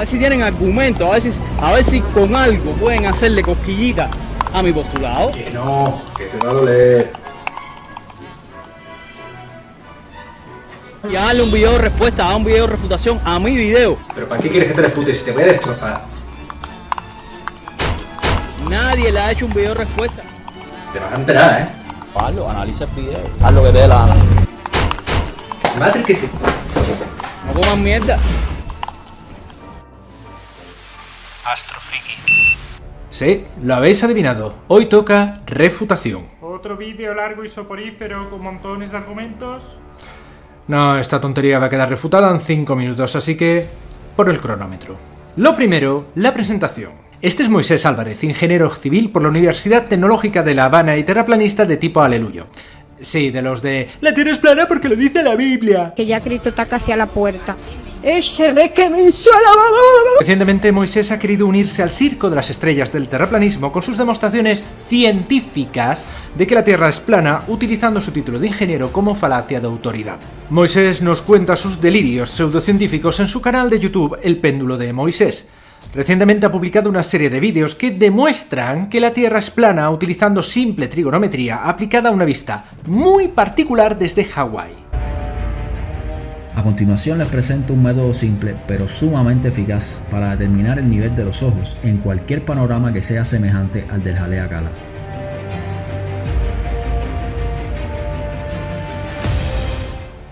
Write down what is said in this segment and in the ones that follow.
A ver si tienen argumento, a ver si, a ver si con algo pueden hacerle cosquillita a mi postulado. Que no, que te va a doler. Y darle un video de respuesta, a un video de refutación a mi video. ¿Pero para qué quieres que te refute si te voy a destrozar? Nadie le ha hecho un video de respuesta. Te vas a enterar, ¿eh? Hazlo, analiza el video. Haz lo que te dé la gana. Madre que te... No coman mierda. Sí, lo habéis adivinado. Hoy toca refutación. Otro vídeo largo y soporífero con montones de argumentos. No, esta tontería va a quedar refutada en 5 minutos, así que... por el cronómetro. Lo primero, la presentación. Este es Moisés Álvarez, ingeniero civil por la Universidad Tecnológica de La Habana y terraplanista de tipo aleluyo. Sí, de los de... La Tierra es plana porque lo dice la Biblia. que ya Cristo está casi a la puerta. Recientemente Moisés ha querido unirse al circo de las estrellas del terraplanismo con sus demostraciones científicas de que la Tierra es plana utilizando su título de ingeniero como falacia de autoridad. Moisés nos cuenta sus delirios pseudocientíficos en su canal de YouTube El péndulo de Moisés. Recientemente ha publicado una serie de vídeos que demuestran que la Tierra es plana utilizando simple trigonometría aplicada a una vista muy particular desde Hawái. A continuación les presento un método simple pero sumamente eficaz para determinar el nivel de los ojos en cualquier panorama que sea semejante al del jalea cala.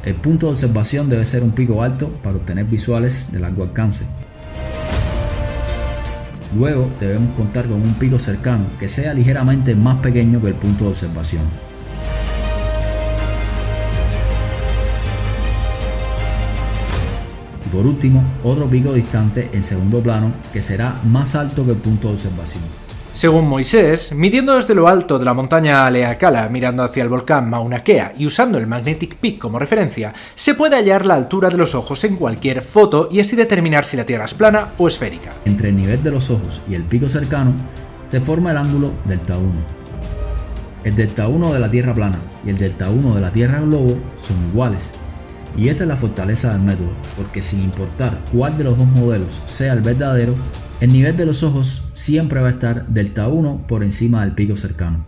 El punto de observación debe ser un pico alto para obtener visuales de largo alcance. Luego debemos contar con un pico cercano que sea ligeramente más pequeño que el punto de observación. Y por último, otro pico distante en segundo plano que será más alto que el punto de observación. Según Moisés, midiendo desde lo alto de la montaña Aleakala mirando hacia el volcán Mauna Kea y usando el Magnetic Peak como referencia, se puede hallar la altura de los ojos en cualquier foto y así determinar si la Tierra es plana o esférica. Entre el nivel de los ojos y el pico cercano se forma el ángulo delta 1. El delta 1 de la Tierra plana y el delta 1 de la Tierra globo son iguales. Y esta es la fortaleza del método, porque sin importar cuál de los dos modelos sea el verdadero, el nivel de los ojos siempre va a estar delta 1 por encima del pico cercano.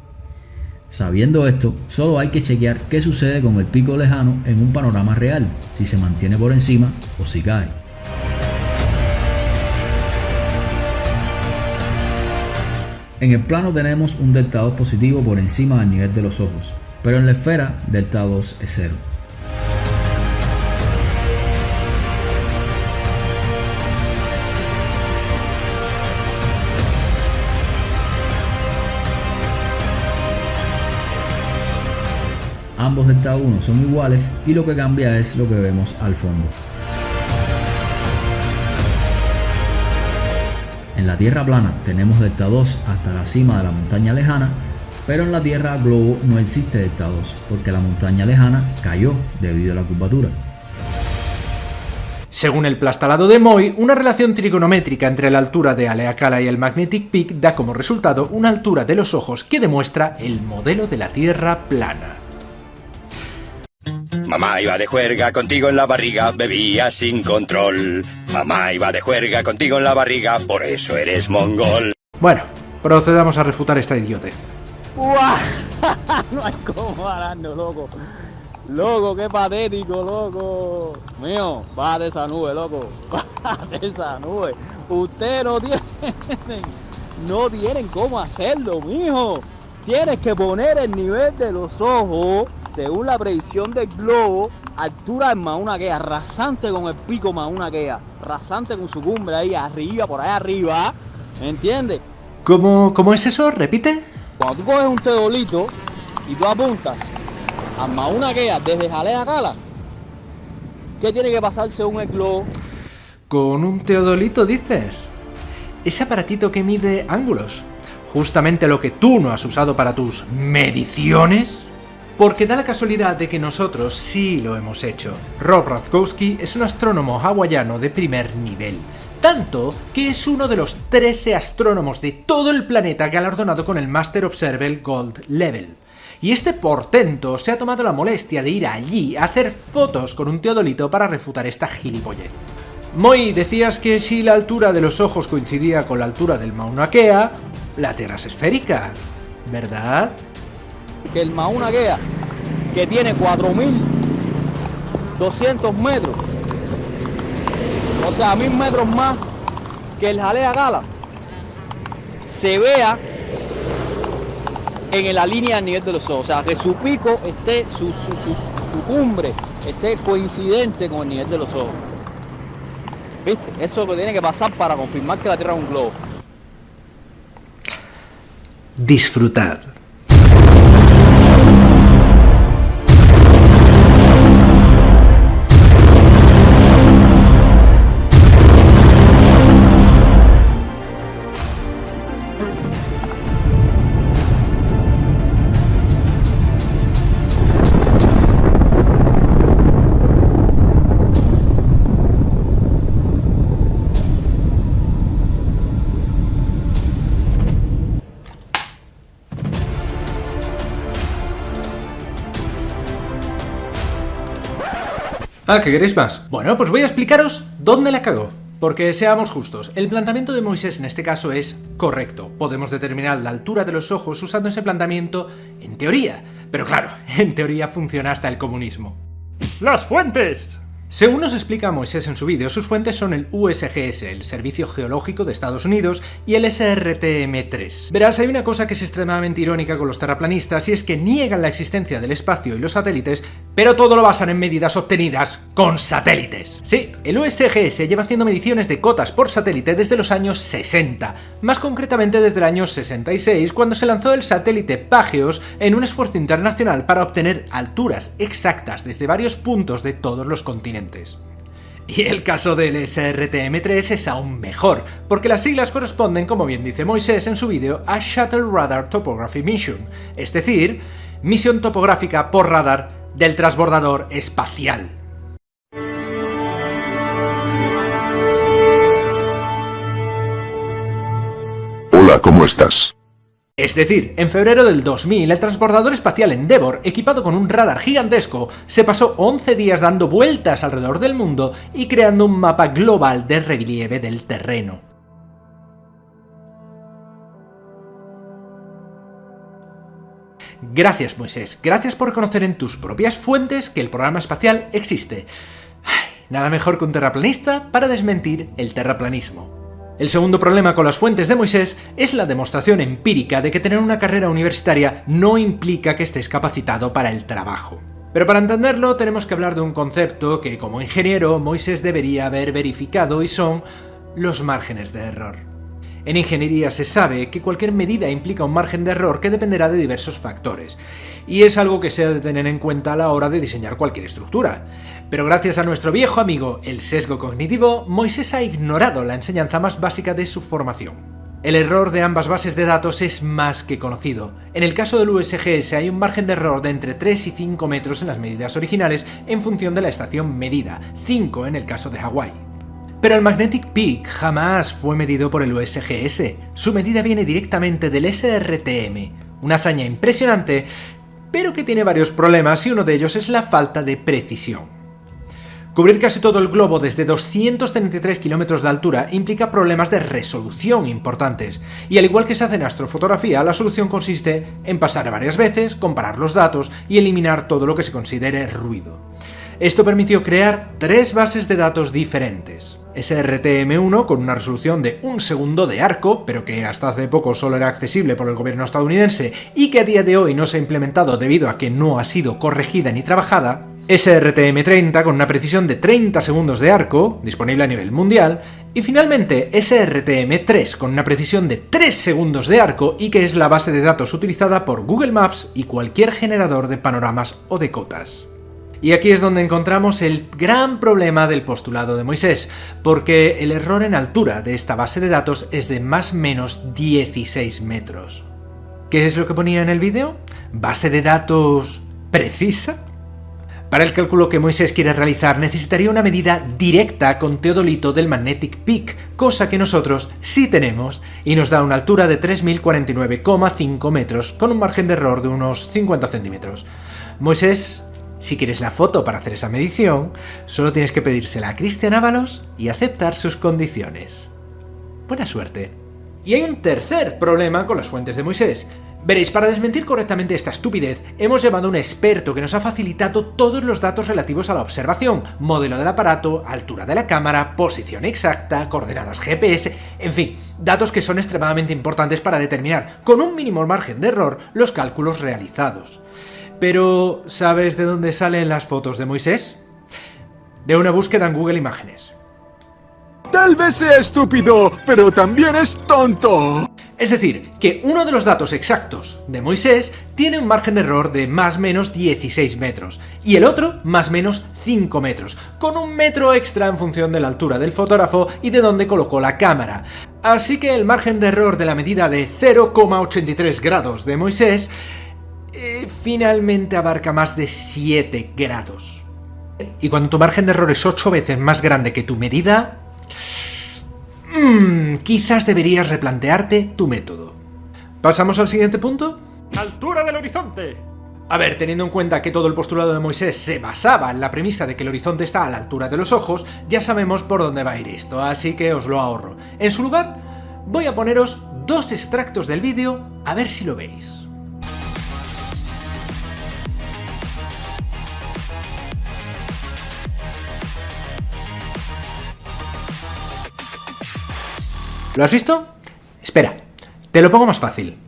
Sabiendo esto, solo hay que chequear qué sucede con el pico lejano en un panorama real, si se mantiene por encima o si cae. En el plano tenemos un delta 2 positivo por encima del nivel de los ojos, pero en la esfera delta 2 es 0. Ambos delta 1 son iguales y lo que cambia es lo que vemos al fondo. En la Tierra plana tenemos delta 2 hasta la cima de la montaña lejana, pero en la Tierra globo no existe delta 2 porque la montaña lejana cayó debido a la curvatura. Según el plastalado de Moy, una relación trigonométrica entre la altura de Aleakala y el Magnetic Peak da como resultado una altura de los ojos que demuestra el modelo de la Tierra plana. Mamá iba de juerga contigo en la barriga, bebía sin control. Mamá iba de juerga contigo en la barriga, por eso eres mongol. Bueno, procedamos a refutar esta idiotez. ¡Uah! no hay como pararnos, loco. Loco, qué patético, loco. Mío, baja de esa nube, loco. Baja de esa nube. Ustedes no tienen, no tienen cómo hacerlo, mijo. Tienes que poner el nivel de los ojos, según la predicción del globo, altura de Mauna Kea, rasante con el pico Mauna Kea, rasante con su cumbre ahí arriba, por ahí arriba, ¿me entiendes? ¿Cómo, ¿Cómo es eso? ¿Repite? Cuando tú coges un teodolito y tú apuntas a Mauna Kea desde Jalea Cala, ¿qué tiene que pasar según el globo? ¿Con un teodolito dices? Ese aparatito que mide ángulos. Justamente lo que tú no has usado para tus mediciones. Porque da la casualidad de que nosotros sí lo hemos hecho. Rob Radkowski es un astrónomo hawaiano de primer nivel. Tanto que es uno de los 13 astrónomos de todo el planeta galardonado con el Master Observer Gold Level. Y este portento se ha tomado la molestia de ir allí a hacer fotos con un teodolito para refutar esta gilipollez. Moy, decías que si la altura de los ojos coincidía con la altura del Mauna Kea, la Tierra es esférica, ¿verdad? Que el Mauna Kea, que tiene 4.200 metros, o sea, mil metros más que el Jalea Gala, se vea en la línea del nivel de los ojos. O sea, que su pico esté, su, su cumbre esté coincidente con el nivel de los ojos. ¿Viste? Eso es lo que tiene que pasar para confirmar que la Tierra es un globo. Disfrutad. Ah, ¿que queréis más? Bueno, pues voy a explicaros dónde la cagó. Porque seamos justos, el planteamiento de Moisés en este caso es correcto. Podemos determinar la altura de los ojos usando ese planteamiento en teoría. Pero claro, en teoría funciona hasta el comunismo. ¡Las fuentes! Según nos explica Moisés en su vídeo, sus fuentes son el USGS, el Servicio Geológico de Estados Unidos, y el SRTM-3. Verás, hay una cosa que es extremadamente irónica con los terraplanistas, y es que niegan la existencia del espacio y los satélites, pero todo lo basan en medidas obtenidas con satélites. Sí, el USGS lleva haciendo mediciones de cotas por satélite desde los años 60, más concretamente desde el año 66, cuando se lanzó el satélite Pageos en un esfuerzo internacional para obtener alturas exactas desde varios puntos de todos los continentes. Y el caso del SRTM3 es aún mejor, porque las siglas corresponden, como bien dice Moisés en su vídeo, a Shuttle Radar Topography Mission, es decir, misión topográfica por radar del transbordador espacial. Hola, ¿cómo estás? Es decir, en febrero del 2000, el transbordador espacial Endeavour, equipado con un radar gigantesco, se pasó 11 días dando vueltas alrededor del mundo y creando un mapa global de relieve del terreno. Gracias Moisés, gracias por conocer en tus propias fuentes que el programa espacial existe. Nada mejor que un terraplanista para desmentir el terraplanismo. El segundo problema con las fuentes de Moisés es la demostración empírica de que tener una carrera universitaria no implica que estés capacitado para el trabajo. Pero para entenderlo tenemos que hablar de un concepto que como ingeniero Moisés debería haber verificado y son los márgenes de error. En ingeniería se sabe que cualquier medida implica un margen de error que dependerá de diversos factores, y es algo que se ha de tener en cuenta a la hora de diseñar cualquier estructura. Pero gracias a nuestro viejo amigo, el sesgo cognitivo, Moisés ha ignorado la enseñanza más básica de su formación. El error de ambas bases de datos es más que conocido. En el caso del USGS hay un margen de error de entre 3 y 5 metros en las medidas originales en función de la estación medida, 5 en el caso de Hawái. Pero el Magnetic Peak jamás fue medido por el USGS, su medida viene directamente del SRTM, una hazaña impresionante, pero que tiene varios problemas y uno de ellos es la falta de precisión. Cubrir casi todo el globo desde 233 kilómetros de altura implica problemas de resolución importantes, y al igual que se hace en astrofotografía, la solución consiste en pasar varias veces, comparar los datos y eliminar todo lo que se considere ruido. Esto permitió crear tres bases de datos diferentes. SRTM1 con una resolución de un segundo de arco, pero que hasta hace poco solo era accesible por el gobierno estadounidense y que a día de hoy no se ha implementado debido a que no ha sido corregida ni trabajada, SRTM30 con una precisión de 30 segundos de arco, disponible a nivel mundial, y finalmente SRTM3 con una precisión de 3 segundos de arco y que es la base de datos utilizada por Google Maps y cualquier generador de panoramas o de cotas. Y aquí es donde encontramos el gran problema del postulado de Moisés, porque el error en altura de esta base de datos es de más menos 16 metros. ¿Qué es lo que ponía en el vídeo? ¿Base de datos precisa? Para el cálculo que Moisés quiere realizar necesitaría una medida directa con teodolito del Magnetic Peak, cosa que nosotros sí tenemos, y nos da una altura de 3049,5 metros con un margen de error de unos 50 centímetros. Moisés Si quieres la foto para hacer esa medición, solo tienes que pedírsela a Cristian Ábalos y aceptar sus condiciones. Buena suerte. Y hay un tercer problema con las fuentes de Moisés. Veréis, para desmentir correctamente esta estupidez, hemos llevado a un experto que nos ha facilitado todos los datos relativos a la observación, modelo del aparato, altura de la cámara, posición exacta, coordenadas GPS, en fin, datos que son extremadamente importantes para determinar, con un mínimo margen de error, los cálculos realizados. Pero, ¿sabes de dónde salen las fotos de Moisés? De una búsqueda en Google Imágenes. Tal vez sea estúpido, pero también es tonto. Es decir, que uno de los datos exactos de Moisés tiene un margen de error de más menos 16 metros, y el otro más menos 5 metros, con un metro extra en función de la altura del fotógrafo y de dónde colocó la cámara. Así que el margen de error de la medida de 0,83 grados de Moisés eh, finalmente abarca más de 7 grados. Y cuando tu margen de error es 8 veces más grande que tu medida, Mmm, quizás deberías replantearte tu método. ¿Pasamos al siguiente punto? ¡Altura del horizonte! A ver, teniendo en cuenta que todo el postulado de Moisés se basaba en la premisa de que el horizonte está a la altura de los ojos, ya sabemos por dónde va a ir esto, así que os lo ahorro. En su lugar, voy a poneros dos extractos del vídeo a ver si lo veis. ¿Lo has visto? Espera, te lo pongo más fácil.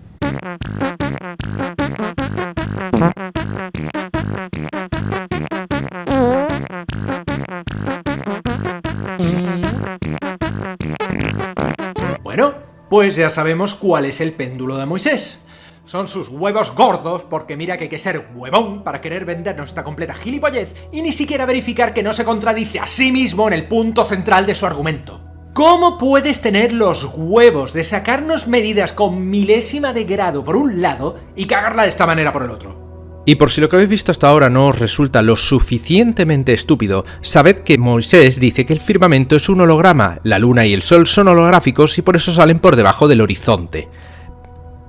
Bueno, pues ya sabemos cuál es el péndulo de Moisés. Son sus huevos gordos, porque mira que hay que ser huevón para querer vendernos esta completa gilipollez y ni siquiera verificar que no se contradice a sí mismo en el punto central de su argumento. ¿Cómo puedes tener los huevos de sacarnos medidas con milésima de grado por un lado y cagarla de esta manera por el otro? Y por si lo que habéis visto hasta ahora no os resulta lo suficientemente estúpido, sabed que Moisés dice que el firmamento es un holograma, la luna y el sol son holográficos y por eso salen por debajo del horizonte.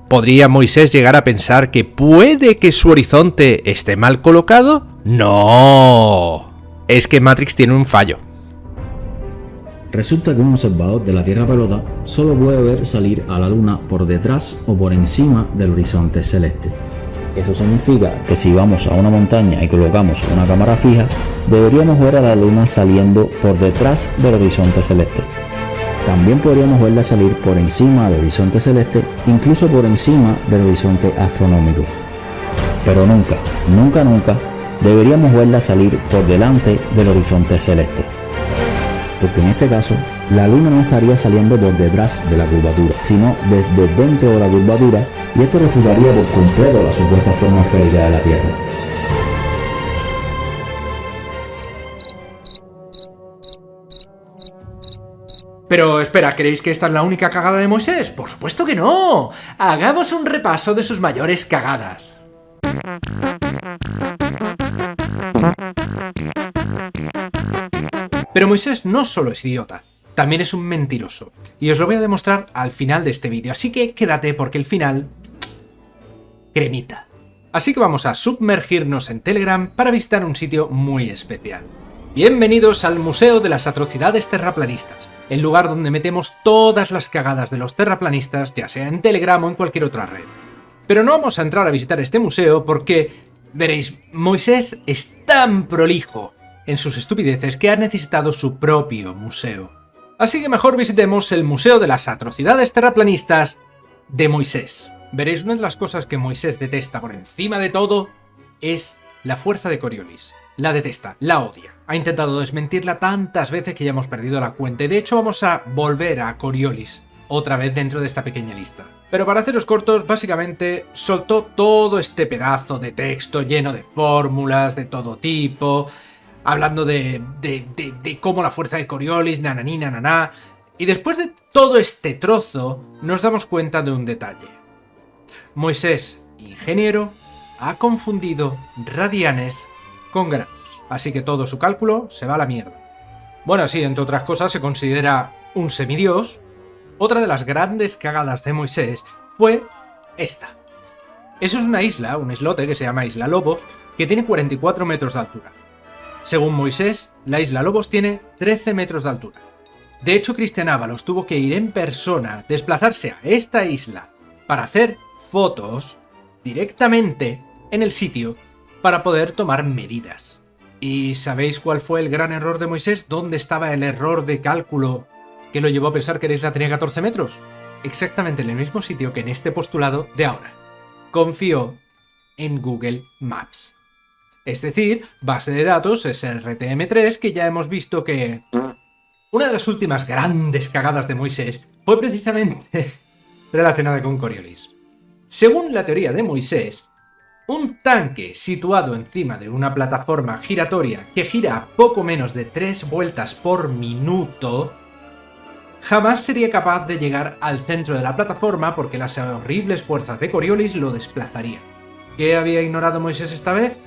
¿Podría Moisés llegar a pensar que puede que su horizonte esté mal colocado? No. Es que Matrix tiene un fallo. Resulta que un observador de la Tierra pelota solo puede ver salir a la Luna por detrás o por encima del horizonte celeste. Eso significa que si vamos a una montaña y colocamos una cámara fija, deberíamos ver a la Luna saliendo por detrás del horizonte celeste. También podríamos verla salir por encima del horizonte celeste, incluso por encima del horizonte astronómico. Pero nunca, nunca, nunca deberíamos verla salir por delante del horizonte celeste porque en este caso la luna no estaría saliendo por detrás de la curvatura, sino desde dentro de la curvatura y esto refutaría por completo la supuesta forma esférica de la Tierra. Pero espera, ¿creéis que esta es la única cagada de Moisés? ¡Por supuesto que no! Hagamos un repaso de sus mayores cagadas. Pero Moisés no solo es idiota, también es un mentiroso. Y os lo voy a demostrar al final de este vídeo, así que quédate porque el final... cremita. Así que vamos a sumergirnos en Telegram para visitar un sitio muy especial. Bienvenidos al Museo de las Atrocidades Terraplanistas, el lugar donde metemos todas las cagadas de los terraplanistas, ya sea en Telegram o en cualquier otra red. Pero no vamos a entrar a visitar este museo porque, veréis, Moisés es tan prolijo, en sus estupideces que ha necesitado su propio museo. Así que mejor visitemos el Museo de las Atrocidades Terraplanistas de Moisés. Veréis, una de las cosas que Moisés detesta por encima de todo es la fuerza de Coriolis. La detesta, la odia. Ha intentado desmentirla tantas veces que ya hemos perdido la cuenta y de hecho vamos a volver a Coriolis otra vez dentro de esta pequeña lista. Pero para haceros cortos, básicamente soltó todo este pedazo de texto lleno de fórmulas de todo tipo, hablando de, de, cómo la fuerza de Coriolis, nananí, nananá. Y después de todo este trozo, nos damos cuenta de un detalle. Moisés, ingeniero, ha confundido radianes con grados. Así que todo su cálculo se va a la mierda. Bueno, sí, entre otras cosas se considera un semidios. Otra de las grandes cagadas de Moisés fue esta. Eso es una isla, un islote que se llama Isla Lobos, que tiene 44 metros de altura. Según Moisés, la isla Lobos tiene 13 metros de altura. De hecho, Cristian Ábalos tuvo que ir en persona, desplazarse a esta isla, para hacer fotos directamente en el sitio para poder tomar medidas. ¿Y sabéis cuál fue el gran error de Moisés? ¿Dónde estaba el error de cálculo que lo llevó a pensar que la isla tenía 14 metros? Exactamente en el mismo sitio que en este postulado de ahora. Confió en Google Maps. Es decir, base de datos SRTM3 que ya hemos visto que... Una de las últimas grandes cagadas de Moisés fue precisamente relacionada con Coriolis. Según la teoría de Moisés, un tanque situado encima de una plataforma giratoria que gira poco menos de 3 vueltas por minuto jamás sería capaz de llegar al centro de la plataforma porque las horribles fuerzas de Coriolis lo desplazarían. ¿Qué había ignorado Moisés esta vez?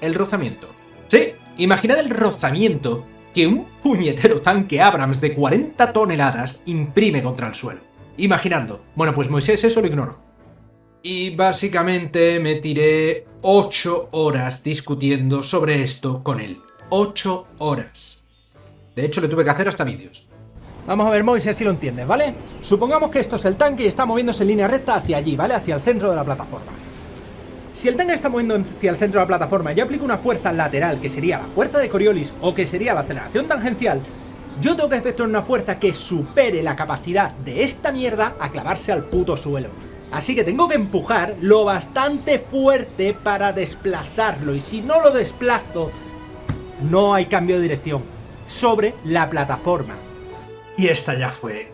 El rozamiento. Sí, imaginad el rozamiento que un puñetero tanque Abrams de 40 toneladas imprime contra el suelo. Imaginando. Bueno, pues Moisés eso lo ignoró. Y básicamente me tiré 8 horas discutiendo sobre esto con él. 8 horas. De hecho, le tuve que hacer hasta vídeos. Vamos a ver, Moisés, si lo entiendes, ¿vale? Supongamos que esto es el tanque y está moviéndose en línea recta hacia allí, ¿vale? Hacia el centro de la plataforma. Si el tanque está moviendo hacia el centro de la plataforma y yo aplico una fuerza lateral, que sería la fuerza de Coriolis o que sería la aceleración tangencial, yo tengo que efectuar una fuerza que supere la capacidad de esta mierda a clavarse al puto suelo. Así que tengo que empujar lo bastante fuerte para desplazarlo. Y si no lo desplazo, no hay cambio de dirección sobre la plataforma. Y esta ya fue...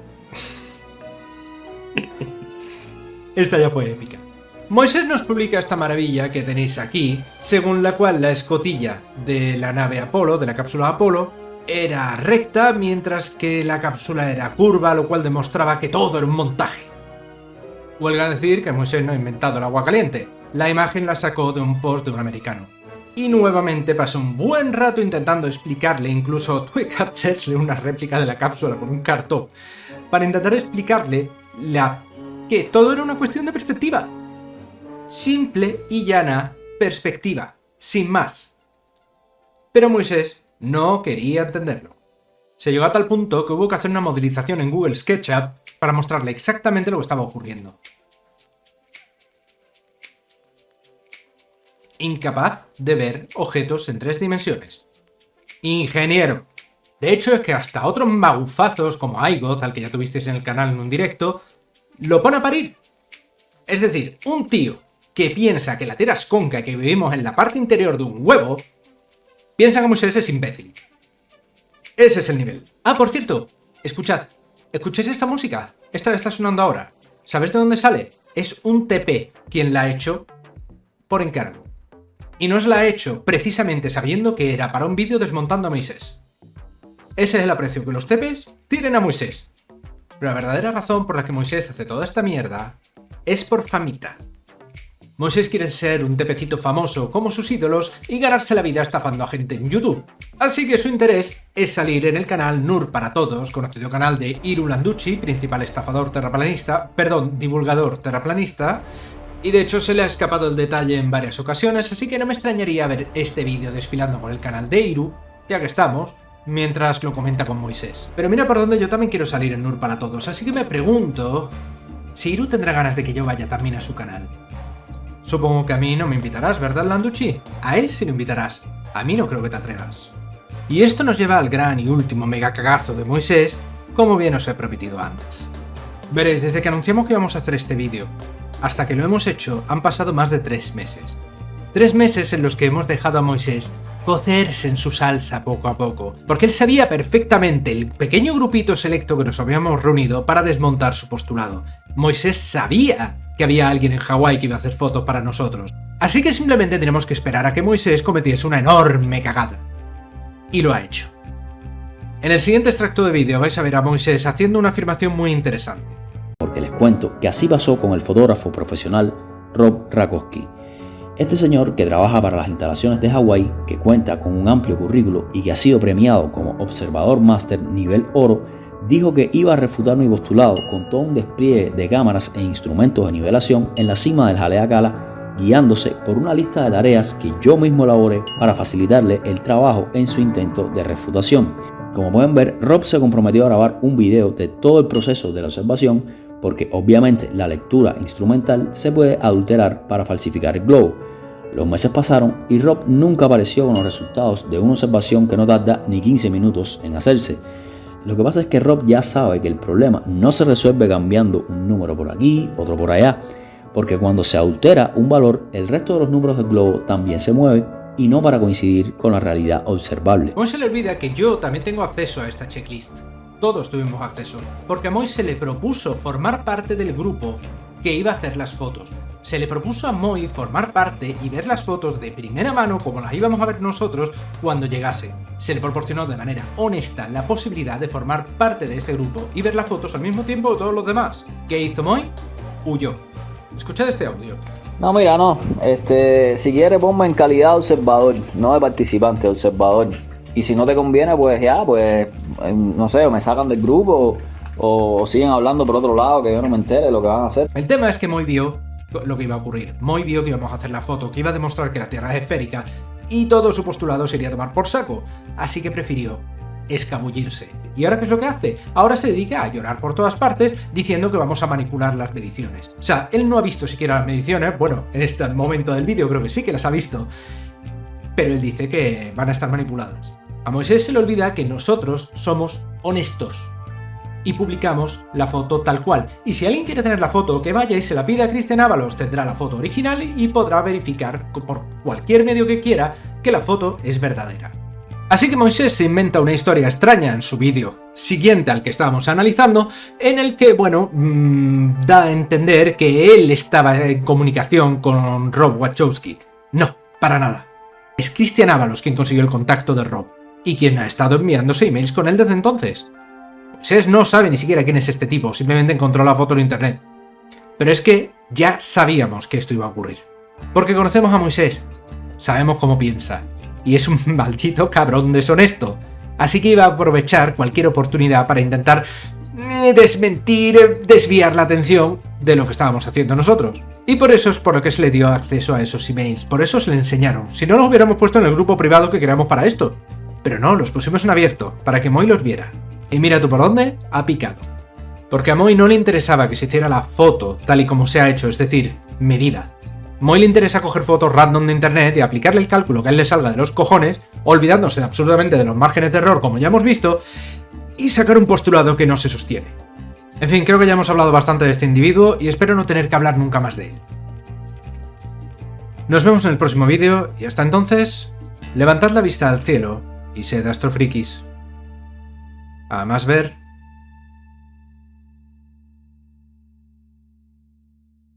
esta ya fue épica. Moisés nos publica esta maravilla que tenéis aquí, según la cual la escotilla de la nave Apolo, de la cápsula Apolo, era recta, mientras que la cápsula era curva, lo cual demostraba que todo era un montaje. Huelga decir que Moisés no ha inventado el agua caliente. La imagen la sacó de un post de un americano. Y nuevamente pasó un buen rato intentando explicarle, incluso tuve que hacerle una réplica de la cápsula con un cartón, para intentar explicarle la... que todo era una cuestión de perspectiva. Simple y llana perspectiva, sin más. Pero Moisés no quería entenderlo. Se llegó a tal punto que hubo que hacer una modelización en Google SketchUp para mostrarle exactamente lo que estaba ocurriendo. Incapaz de ver objetos en tres dimensiones. Ingeniero. De hecho, es que hasta otros magufazos como iGoth, al que ya tuvisteis en el canal en un directo, lo pone a parir. Es decir, un tío que piensa que la Tierra es conca que vivimos en la parte interior de un huevo, piensa que Moisés es imbécil. Ese es el nivel. Ah, por cierto, escuchad, escuchéis esta música. Esta está sonando ahora. ¿Sabes de dónde sale? Es un TP quien la ha hecho por encargo. Y nos la ha hecho precisamente sabiendo que era para un vídeo desmontando a Moisés. Ese es el aprecio que los TPs tienen a Moisés. Pero la verdadera razón por la que Moisés hace toda esta mierda es por famita. Moisés quiere ser un tepecito famoso como sus ídolos y ganarse la vida estafando a gente en YouTube. Así que su interés es salir en el canal Nur para Todos, conocido canal de Iru Landucci, principal estafador terraplanista, perdón, divulgador terraplanista, y de hecho se le ha escapado el detalle en varias ocasiones, así que no me extrañaría ver este vídeo desfilando por el canal de Iru, ya que estamos, mientras lo comenta con Moisés. Pero mira por dónde yo también quiero salir en Nur para Todos, así que me pregunto si Iru tendrá ganas de que yo vaya también a su canal. Supongo que a mí no me invitarás, ¿verdad, Landucci? A él sí lo invitarás. A mí no creo que te atrevas. Y esto nos lleva al gran y último mega cagazo de Moisés, como bien os he prometido antes. Veréis, desde que anunciamos que íbamos a hacer este vídeo, hasta que lo hemos hecho, han pasado más de tres meses. Tres meses en los que hemos dejado a Moisés cocerse en su salsa poco a poco, porque él sabía perfectamente el pequeño grupito selecto que nos habíamos reunido para desmontar su postulado. Moisés sabía que había alguien en Hawái que iba a hacer fotos para nosotros. Así que simplemente tenemos que esperar a que Moisés cometiese una enorme cagada. Y lo ha hecho. En el siguiente extracto de vídeo vais a ver a Moisés haciendo una afirmación muy interesante. Porque les cuento que así pasó con el fotógrafo profesional Rob Rakowski. Este señor que trabaja para las instalaciones de Hawái, que cuenta con un amplio currículo y que ha sido premiado como observador máster nivel oro, dijo que iba a refutar mi postulado con todo un despliegue de cámaras e instrumentos de nivelación en la cima del Jalea Cala guiándose por una lista de tareas que yo mismo elaboré para facilitarle el trabajo en su intento de refutación. Como pueden ver, Rob se comprometió a grabar un video de todo el proceso de la observación porque obviamente la lectura instrumental se puede adulterar para falsificar el globo. Los meses pasaron y Rob nunca apareció con los resultados de una observación que no tarda ni 15 minutos en hacerse. Lo que pasa es que Rob ya sabe que el problema no se resuelve cambiando un número por aquí, otro por allá, porque cuando se adultera un valor, el resto de los números del globo también se mueven y no para coincidir con la realidad observable. No se le olvida que yo también tengo acceso a esta checklist. Todos tuvimos acceso, porque a Moy se le propuso formar parte del grupo que iba a hacer las fotos. Se le propuso a Moy formar parte y ver las fotos de primera mano como las íbamos a ver nosotros cuando llegase. Se le proporcionó de manera honesta la posibilidad de formar parte de este grupo y ver las fotos al mismo tiempo que todos los demás. ¿Qué hizo Moy? Huyó. Escuchad este audio. No, mira, no. Este, si quieres ponme en calidad de observador, no de participante, observador. Y si no te conviene, pues ya, pues, no sé, o me sacan del grupo o, siguen hablando por otro lado que yo no me entere lo que van a hacer. El tema es que Moy vio lo que iba a ocurrir. Moy vio que íbamos a hacer la foto, que iba a demostrar que la Tierra es esférica y todo su postulado sería tomar por saco. Así que prefirió escabullirse. ¿Y ahora qué es lo que hace? Ahora se dedica a llorar por todas partes diciendo que vamos a manipular las mediciones. O sea, él no ha visto siquiera las mediciones, bueno, en este momento del vídeo creo que sí que las ha visto, pero él dice que van a estar manipuladas. A Moisés se le olvida que nosotros somos honestos y publicamos la foto tal cual. Y si alguien quiere tener la foto, que vaya y se la pida a Cristian Ábalos, tendrá la foto original y podrá verificar por cualquier medio que quiera que la foto es verdadera. Así que Moisés se inventa una historia extraña en su vídeo siguiente al que estábamos analizando, en el que, bueno, mmm, da a entender que él estaba en comunicación con Rob Wachowski. No, para nada. Es Cristian Ábalos quien consiguió el contacto de Rob, y quien ha estado enviándose emails con él desde entonces. Moisés no sabe ni siquiera quién es este tipo, simplemente encontró la foto en internet. Pero es que ya sabíamos que esto iba a ocurrir. Porque conocemos a Moisés, sabemos cómo piensa, y es un maldito cabrón deshonesto. Así que iba a aprovechar cualquier oportunidad para intentar eh, desmentir, eh, desviar la atención de lo que estábamos haciendo nosotros. Y por eso es por lo que se le dio acceso a esos emails, por eso se le enseñaron. Si no los hubiéramos puesto en el grupo privado que creamos para esto. Pero no, los pusimos en abierto, para que Moy los viera. Y mira tú por dónde, ha picado. Porque a Moy no le interesaba que se hiciera la foto tal y como se ha hecho, es decir, medida. Moy le interesa coger fotos random de internet y aplicarle el cálculo que a él le salga de los cojones, olvidándose absolutamente de los márgenes de error como ya hemos visto, y sacar un postulado que no se sostiene. En fin, creo que ya hemos hablado bastante de este individuo y espero no tener que hablar nunca más de él. Nos vemos en el próximo vídeo y hasta entonces, levantad la vista al cielo y sed astrofrikis. A más ver,